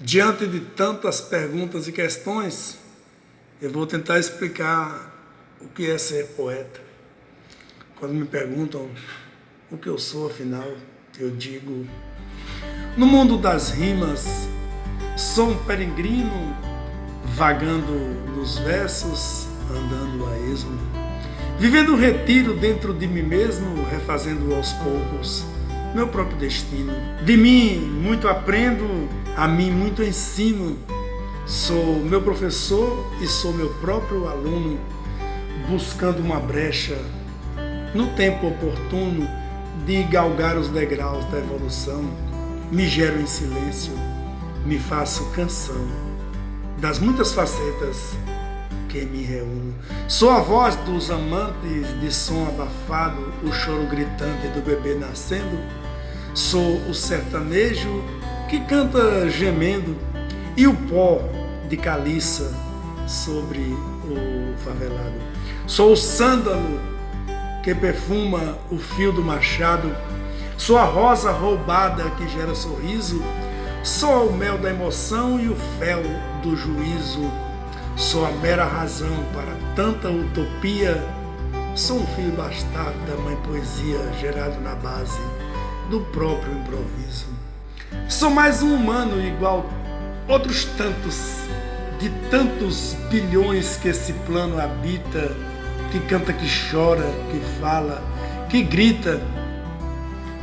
Diante de tantas perguntas e questões, eu vou tentar explicar o que é ser poeta. Quando me perguntam o que eu sou, afinal, eu digo: no mundo das rimas, sou um peregrino vagando nos versos, andando a esmo, vivendo um retiro dentro de mim mesmo, refazendo aos poucos meu próprio destino. De mim muito aprendo, a mim muito ensino. Sou meu professor e sou meu próprio aluno, buscando uma brecha no tempo oportuno de galgar os degraus da evolução. Me gero em silêncio, me faço canção das muitas facetas que me reúno. Sou a voz dos amantes de som abafado, o choro gritante do bebê nascendo. Sou o sertanejo que canta gemendo e o pó de caliça sobre o favelado. Sou o sândalo que perfuma o fio do machado. Sou a rosa roubada que gera sorriso. Sou o mel da emoção e o fel do juízo Sou a mera razão para tanta utopia. Sou um filho bastardo da mãe poesia, gerado na base do próprio improviso. Sou mais um humano igual outros tantos, de tantos bilhões que esse plano habita, que canta, que chora, que fala, que grita.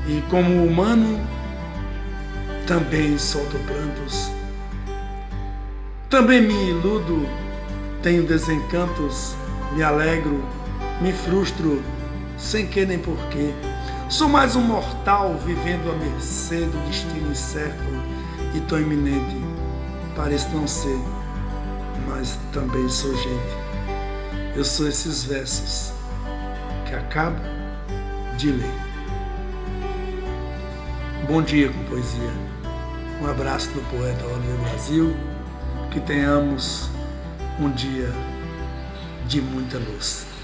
E como humano, também solto prantos. Também me iludo tenho desencantos, me alegro, me frustro, sem que nem porquê. Sou mais um mortal vivendo à mercê do destino incerto e tão iminente. Pareço não ser, mas também sou gente. Eu sou esses versos que acabo de ler. Bom dia com poesia. Um abraço do poeta Oliver Brasil. Que tenhamos um dia de muita luz.